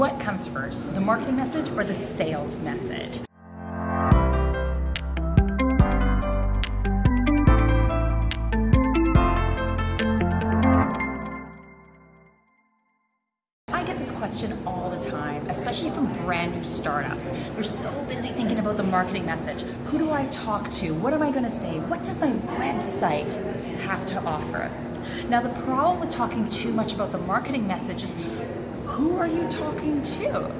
What comes first, the marketing message or the sales message? I get this question all the time, especially from brand new startups. They're so busy thinking about the marketing message. Who do I talk to? What am I going to say? What does my website have to offer? Now, the problem with talking too much about the marketing message is who are you talking to?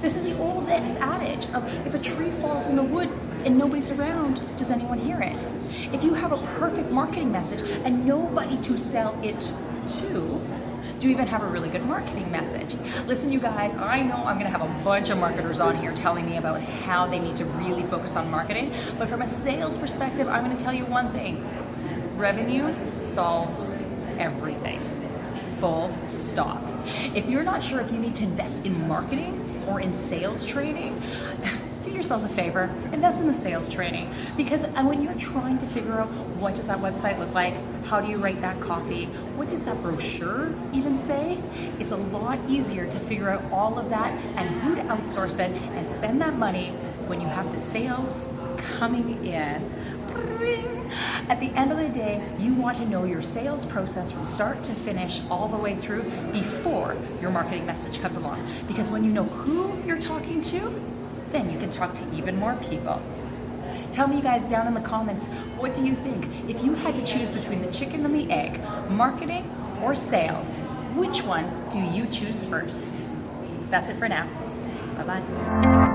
This is the old adage of if a tree falls in the wood and nobody's around, does anyone hear it? If you have a perfect marketing message and nobody to sell it to, do you even have a really good marketing message? Listen, you guys, I know I'm gonna have a bunch of marketers on here telling me about how they need to really focus on marketing, but from a sales perspective, I'm gonna tell you one thing. Revenue solves everything. Full stop. If you're not sure if you need to invest in marketing or in sales training, do yourselves a favor, invest in the sales training. Because uh, when you're trying to figure out what does that website look like, how do you write that copy, what does that brochure even say, it's a lot easier to figure out all of that and who to outsource it and spend that money when you have the sales coming in. At the end of the day, you want to know your sales process from start to finish all the way through before your marketing message comes along. Because when you know who you're talking to, then you can talk to even more people. Tell me you guys down in the comments, what do you think? If you had to choose between the chicken and the egg, marketing or sales, which one do you choose first? That's it for now. Bye-bye.